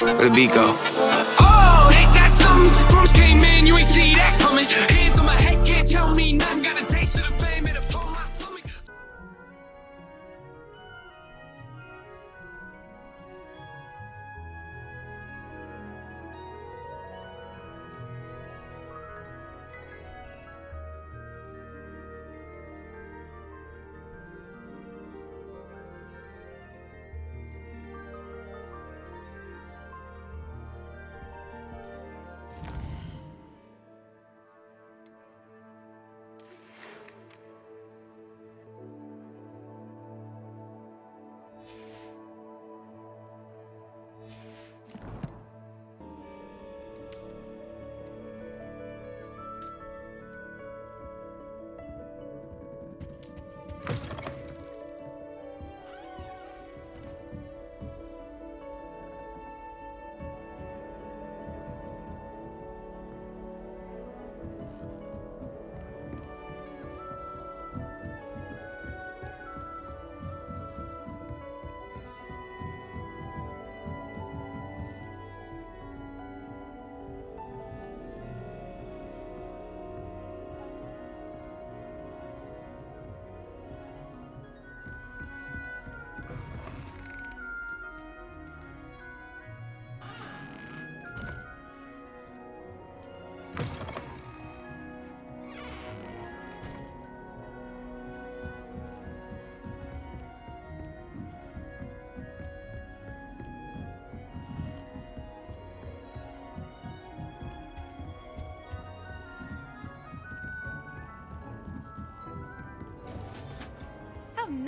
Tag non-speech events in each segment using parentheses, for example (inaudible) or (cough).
Where the beat go? Oh, ain't that something? Drums came in, you ain't see that coming.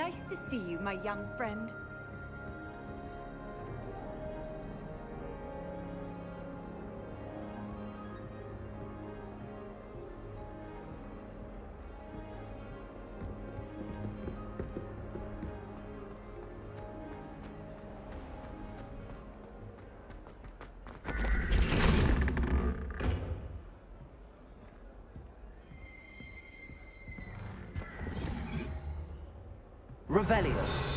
Nice to see you, my young friend. Revelio.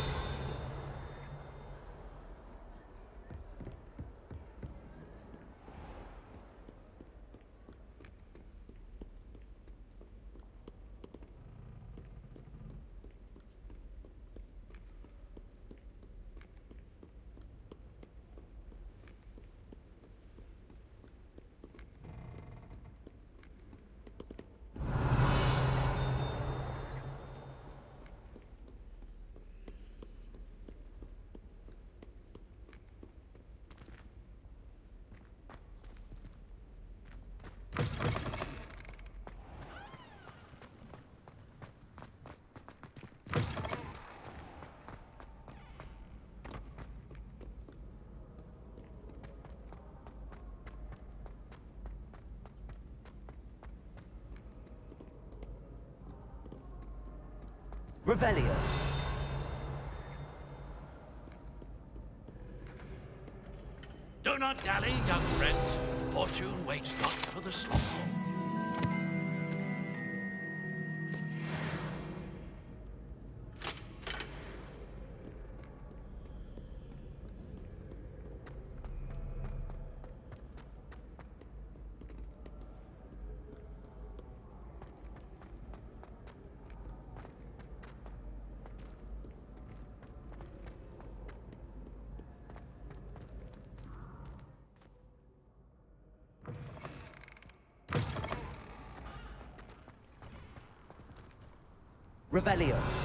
Revelio. Do not dally, young friends. Fortune waits not for the slothful. Revelio.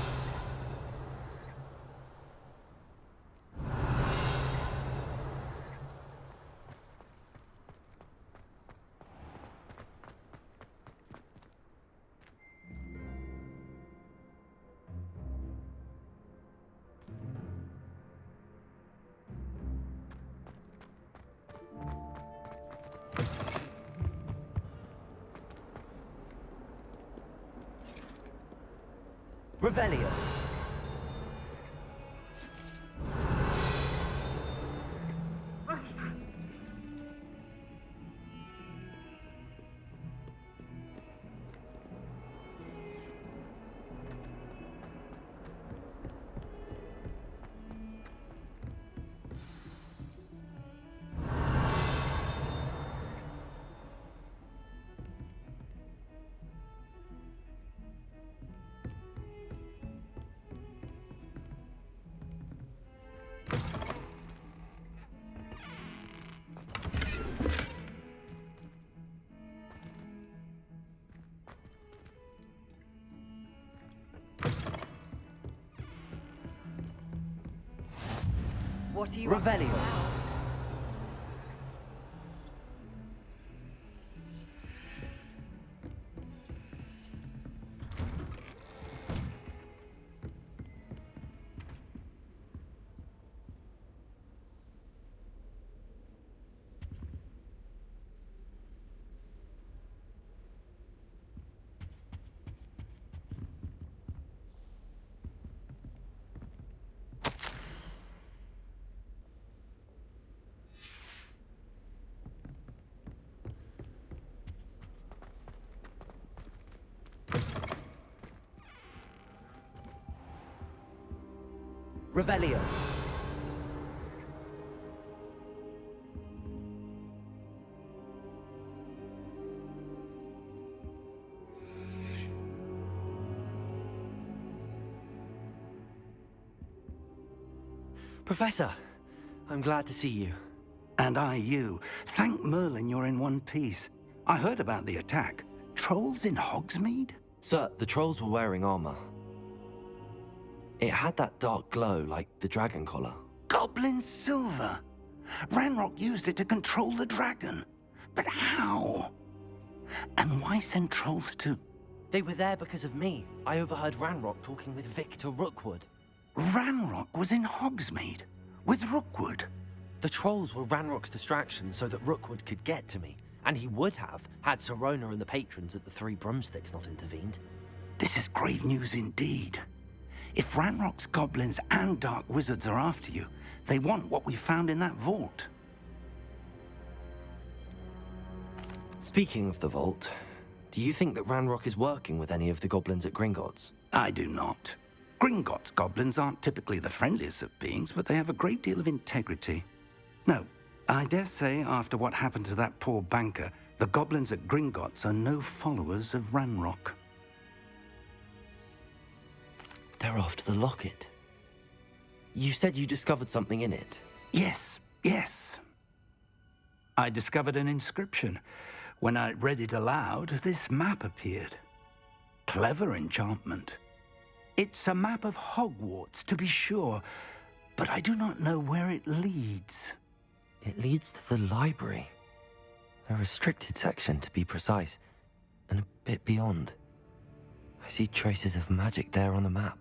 What are you Revelio. Revelio. Professor, I'm glad to see you. And I you. Thank Merlin you're in one piece. I heard about the attack. Trolls in Hogsmeade? Sir, the trolls were wearing armor. It had that dark glow like the dragon collar. Goblin silver. Ranrock used it to control the dragon. But how? And why send trolls to... They were there because of me. I overheard Ranrock talking with Victor Rookwood. Ranrock was in Hogsmeade with Rookwood. The trolls were Ranrock's distraction so that Rookwood could get to me. And he would have, had Sirona and the patrons at the Three Broomsticks not intervened. This is grave news indeed. If Ranrock's goblins and dark wizards are after you, they want what we found in that vault. Speaking of the vault, do you think that Ranrock is working with any of the goblins at Gringotts? I do not. Gringotts goblins aren't typically the friendliest of beings, but they have a great deal of integrity. No, I dare say after what happened to that poor banker, the goblins at Gringotts are no followers of Ranrock. They're after the locket. You said you discovered something in it. Yes, yes. I discovered an inscription. When I read it aloud, this map appeared. Clever enchantment. It's a map of Hogwarts, to be sure, but I do not know where it leads. It leads to the library. A restricted section, to be precise, and a bit beyond. I see traces of magic there on the map.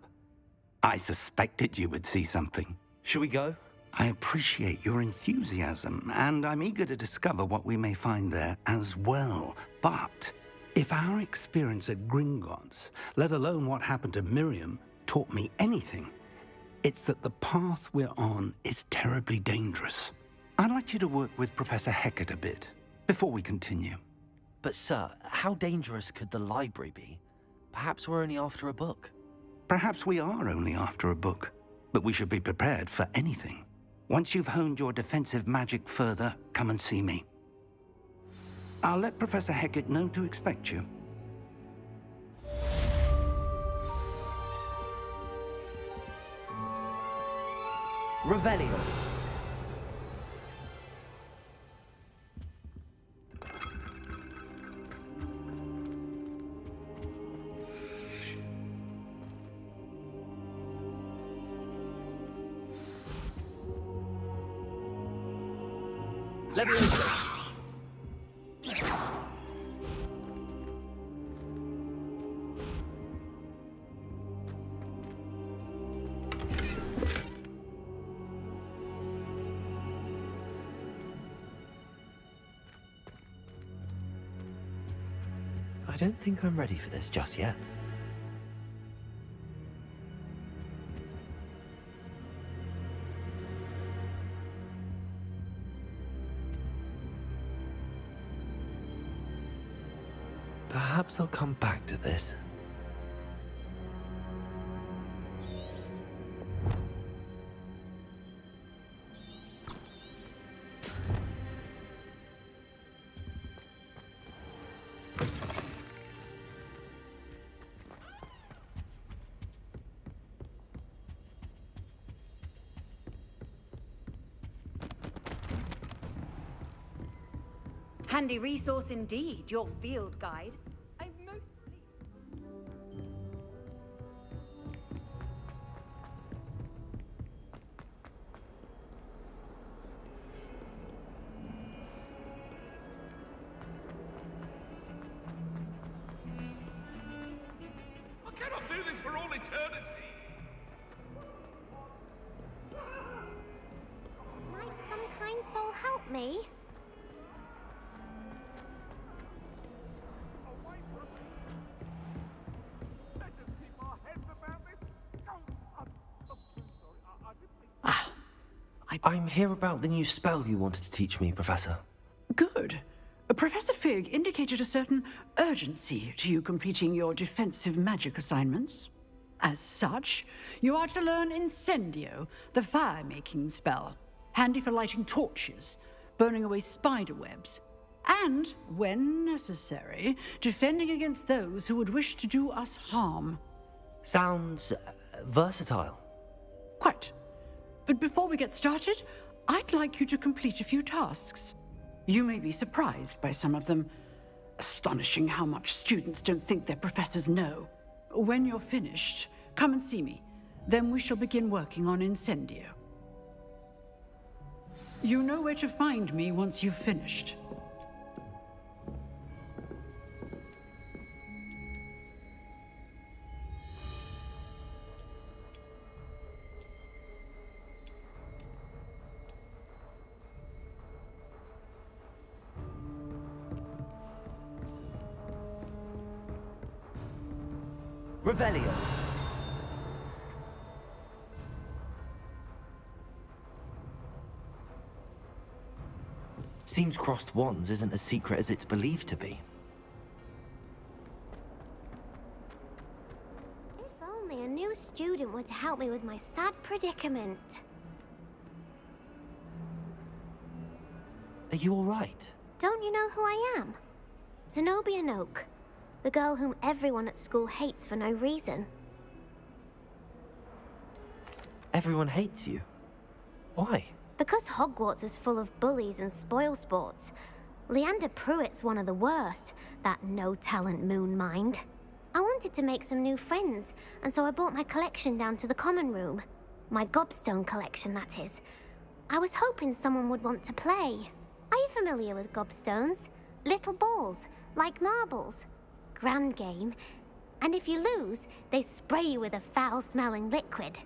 I suspected you would see something. Should we go? I appreciate your enthusiasm, and I'm eager to discover what we may find there as well. But if our experience at Gringotts, let alone what happened to Miriam, taught me anything, it's that the path we're on is terribly dangerous. I'd like you to work with Professor Hecat a bit before we continue. But, sir, how dangerous could the library be? Perhaps we're only after a book. Perhaps we are only after a book, but we should be prepared for anything. Once you've honed your defensive magic further, come and see me. I'll let Professor Hecat know to expect you. Revelio. I don't think I'm ready for this just yet. Perhaps I'll come back to this. Handy resource indeed, your field guide. This for all eternity. Might some kind soul help me? Ah, I'm here about the new spell you wanted to teach me, Professor. Fig indicated a certain urgency to you completing your defensive magic assignments. As such, you are to learn Incendio, the fire-making spell, handy for lighting torches, burning away spider webs, and, when necessary, defending against those who would wish to do us harm. Sounds uh, versatile. Quite. But before we get started, I'd like you to complete a few tasks. You may be surprised by some of them. Astonishing how much students don't think their professors know. When you're finished, come and see me. Then we shall begin working on Incendio. You know where to find me once you've finished. Seems crossed wands isn't as secret as it's believed to be. If only a new student were to help me with my sad predicament. Are you alright? Don't you know who I am? Zenobia Noak. The girl whom everyone at school hates for no reason. Everyone hates you. Why? Because Hogwarts is full of bullies and spoil sports. Leander Prewett's one of the worst, that no-talent moon mind. I wanted to make some new friends, and so I brought my collection down to the common room. My gobstone collection, that is. I was hoping someone would want to play. Are you familiar with gobstones? Little balls, like marbles. Grand game. And if you lose, they spray you with a foul-smelling liquid.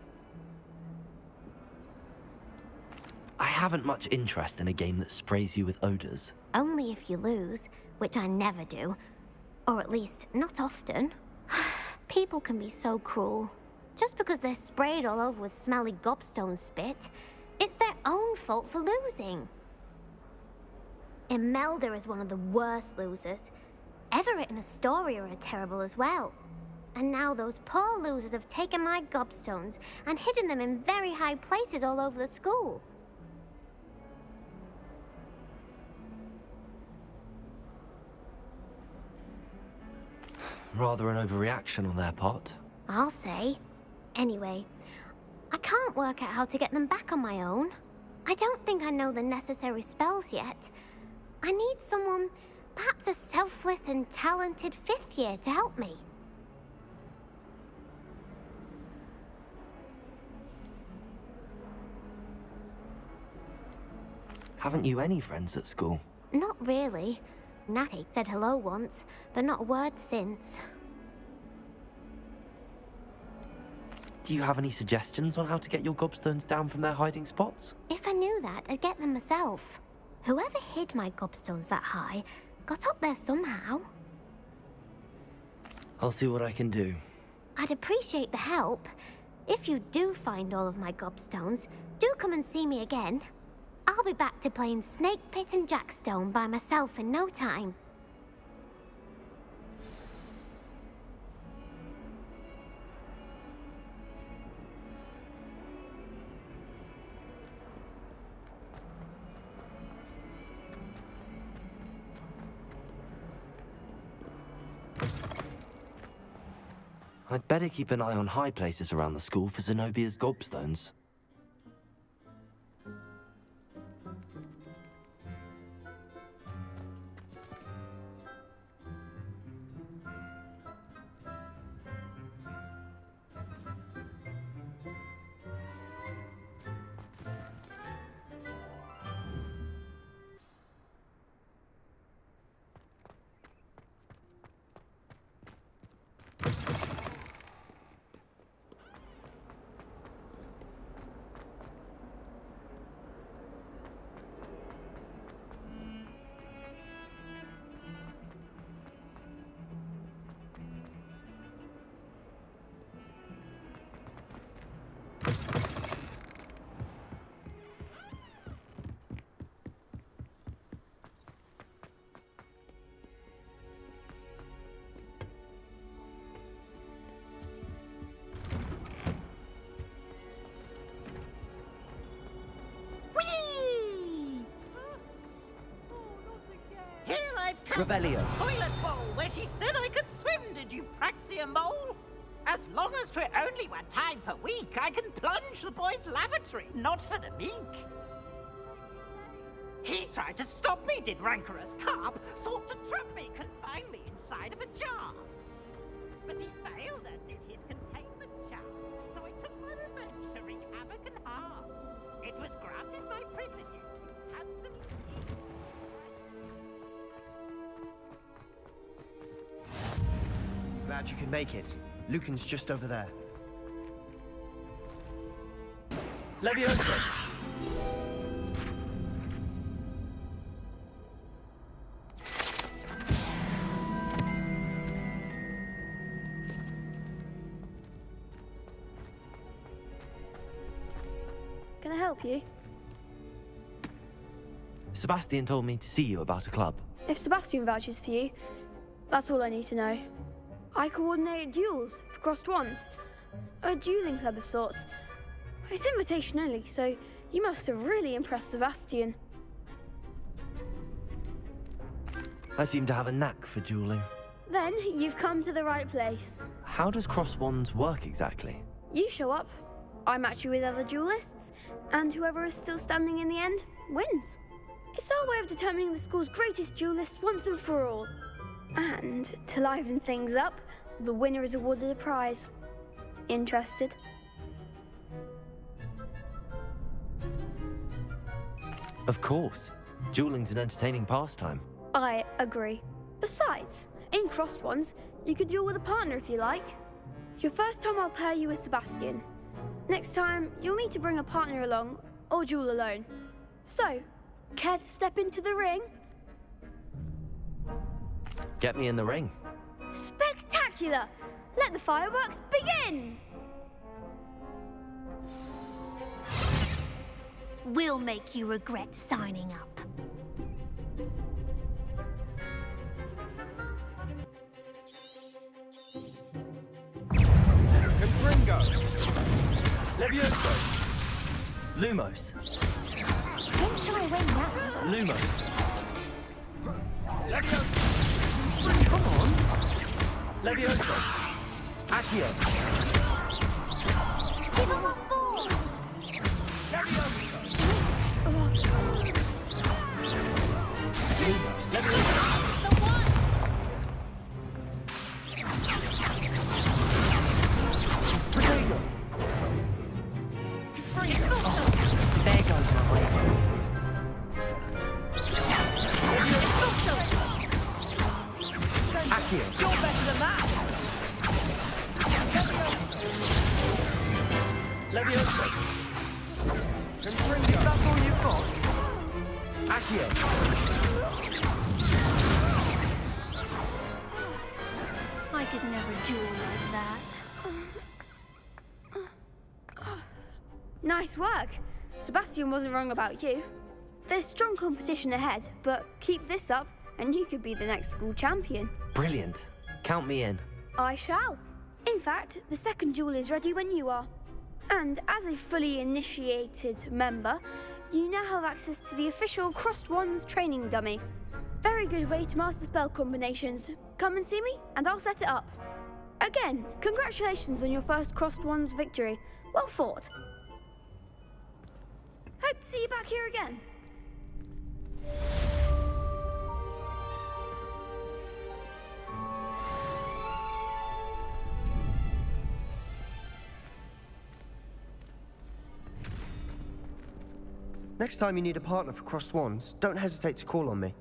I haven't much interest in a game that sprays you with odors. Only if you lose, which I never do. Or at least, not often. (sighs) People can be so cruel. Just because they're sprayed all over with smelly gobstone spit, it's their own fault for losing. Imelda is one of the worst losers. Everett and Astoria are terrible as well. And now those poor losers have taken my gobstones and hidden them in very high places all over the school. Rather an overreaction on their part. I'll say. Anyway, I can't work out how to get them back on my own. I don't think I know the necessary spells yet. I need someone, perhaps a selfless and talented fifth year to help me. Haven't you any friends at school? Not really. Natty said hello once, but not a word since. Do you have any suggestions on how to get your gobstones down from their hiding spots? If I knew that, I'd get them myself. Whoever hid my gobstones that high got up there somehow. I'll see what I can do. I'd appreciate the help. If you do find all of my gobstones, do come and see me again. I'll be back to playing Snake Pit and Jackstone by myself in no time. I'd better keep an eye on high places around the school for Zenobia's gobstones. Revelio. Toilet bowl where she said I could swim, did you praxia mole? As long as 'twere only one time per week, I can plunge the boy's lavatory, not for the meek. He tried to stop me, did rancorous carp, sought to trap me, confine me inside of a jar. But he failed, as did his containment Glad you could make it. Lucan's just over there. Levioso. Can I help you? Sebastian told me to see you about a club. If Sebastian vouches for you, that's all I need to know. I coordinate duels for crossed wands. A dueling club of sorts. It's invitation only, so you must have really impressed Sebastian. I seem to have a knack for dueling. Then you've come to the right place. How does cross wands work exactly? You show up, I match you with other duelists, and whoever is still standing in the end wins. It's our way of determining the school's greatest duelist once and for all. And to liven things up, the winner is awarded a prize. Interested? Of course. Dueling's an entertaining pastime. I agree. Besides, in crossed wands, you could duel with a partner if you like. Your first time I'll pair you with Sebastian. Next time, you'll need to bring a partner along, or duel alone. So, care to step into the ring? Get me in the ring. Spectacular! Let the fireworks begin! We'll make you regret signing up. Confringo. Levioso. Lumos. Don't shy away now. Lumos. Levioso. Come on. Levioso. Accio. Sebastian wasn't wrong about you. There's strong competition ahead, but keep this up and you could be the next school champion. Brilliant. Count me in. I shall. In fact, the second duel is ready when you are. And as a fully initiated member, you now have access to the official Crossed Wands training dummy. Very good way to master spell combinations. Come and see me, and I'll set it up. Again, congratulations on your first Crossed Wands victory. Well fought. Hope to see you back here again. Next time you need a partner for Crossed Wands, don't hesitate to call on me.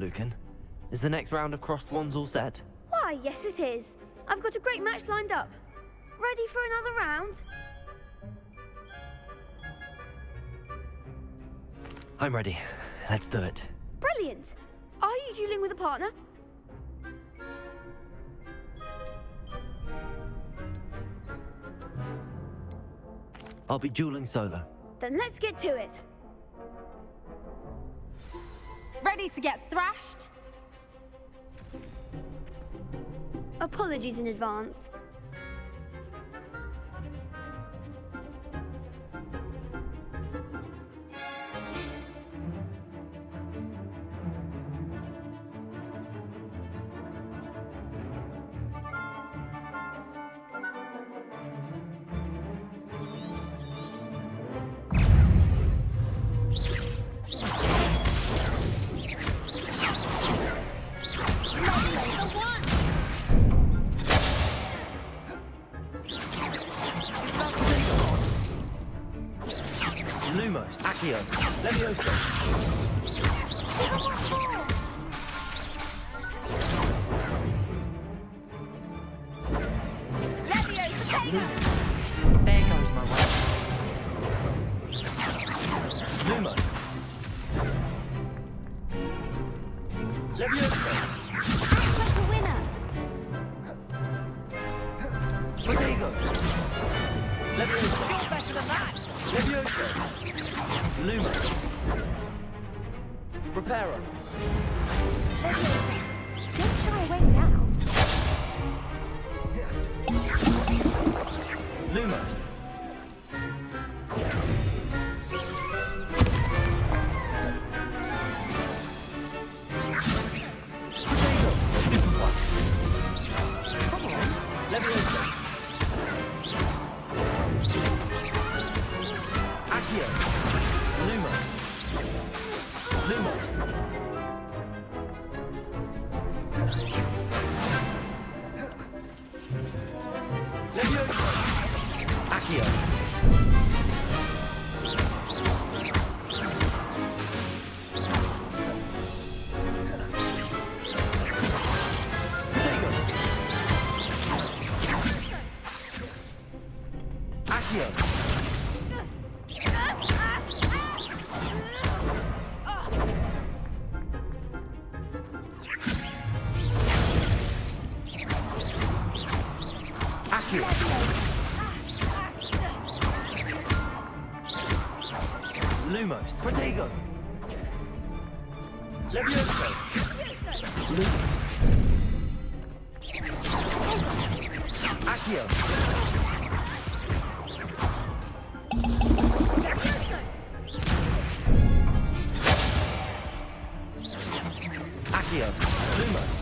Lucan. Is the next round of crossed wands all set? Why, yes, it is. I've got a great match lined up. Ready for another round? I'm ready. Let's do it. Brilliant. Are you dueling with a partner? I'll be dueling solo. Then let's get to it. Ready to get thrashed? Apologies in advance. Accio. Levioso. Accio. Lumos.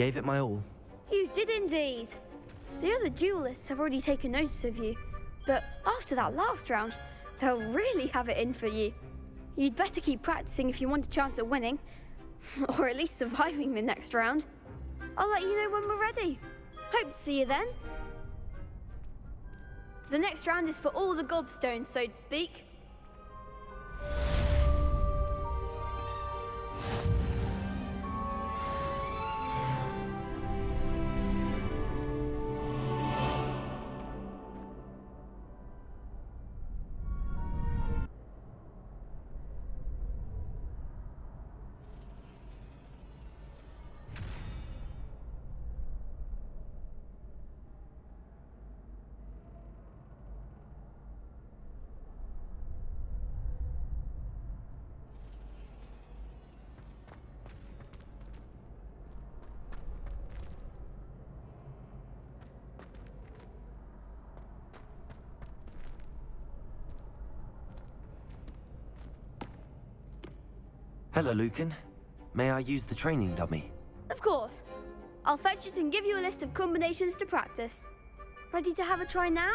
Gave it my all. You did indeed. The other duelists have already taken notice of you, but after that last round, they'll really have it in for you. You'd better keep practicing if you want a chance at winning, (laughs) or at least surviving the next round. I'll let you know when we're ready. Hope to see you then. The next round is for all the gobstones, so to speak. Hello, Lucan. May I use the training dummy? Of course. I'll fetch it and give you a list of combinations to practice. Ready to have a try now?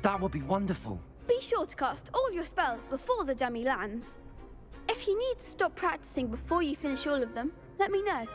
That would be wonderful. Be sure to cast all your spells before the dummy lands. If you need to stop practicing before you finish all of them, let me know.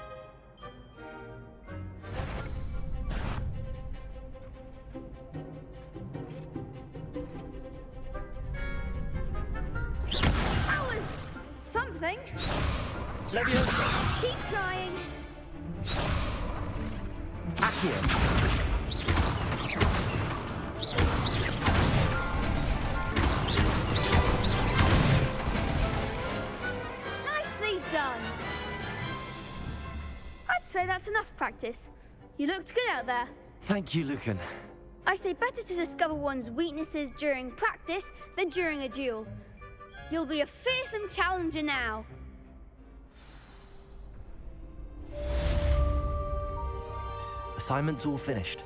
Practice. You looked good out there. Thank you, Lucan. I say better to discover one's weaknesses during practice than during a duel. You'll be a fearsome challenger now. Assignment's all finished.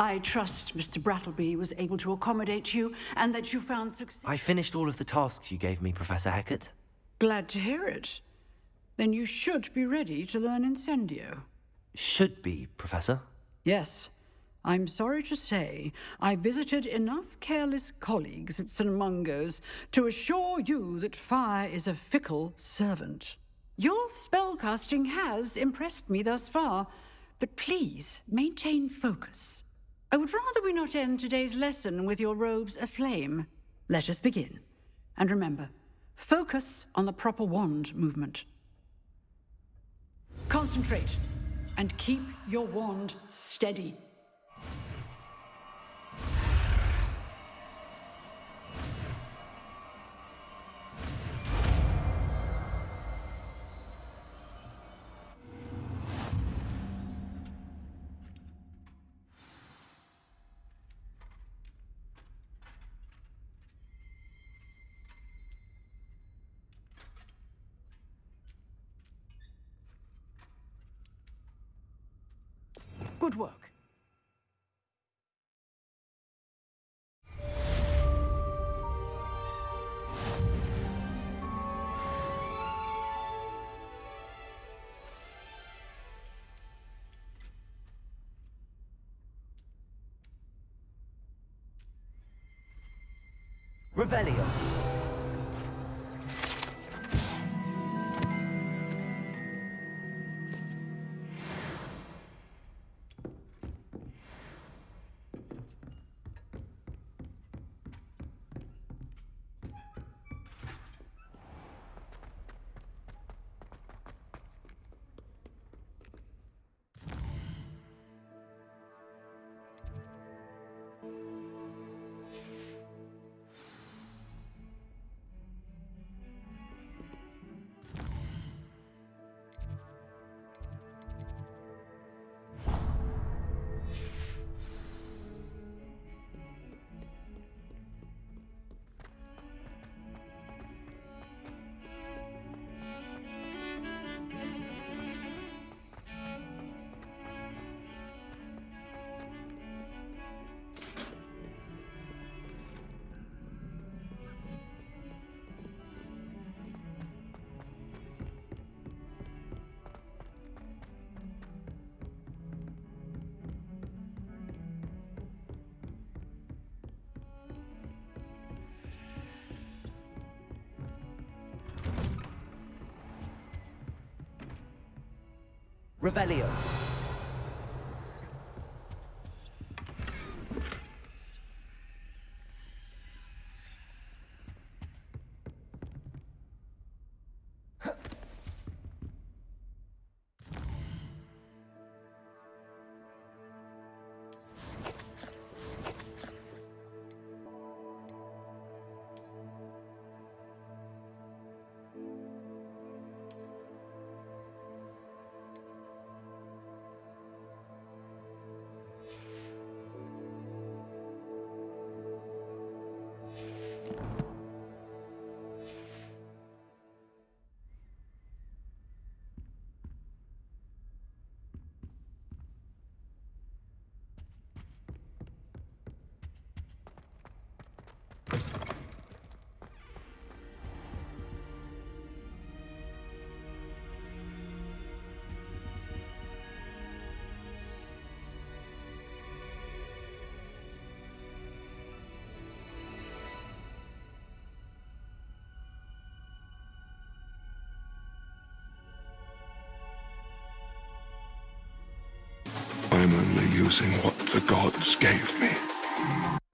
I trust Mr. Brattleby was able to accommodate you and that you found success. I finished all of the tasks you gave me, Professor Hecat. Glad to hear it. Then you should be ready to learn Incendio. Should be, Professor. Yes. I'm sorry to say, I visited enough careless colleagues at St. Mungo's to assure you that fire is a fickle servant. Your spellcasting has impressed me thus far, but please maintain focus. I would rather we not end today's lesson with your robes aflame. Let us begin. And remember, focus on the proper wand movement. Concentrate and keep your wand steady. Revelio. Revelio. Using what the gods gave me.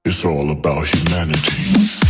It's all about humanity.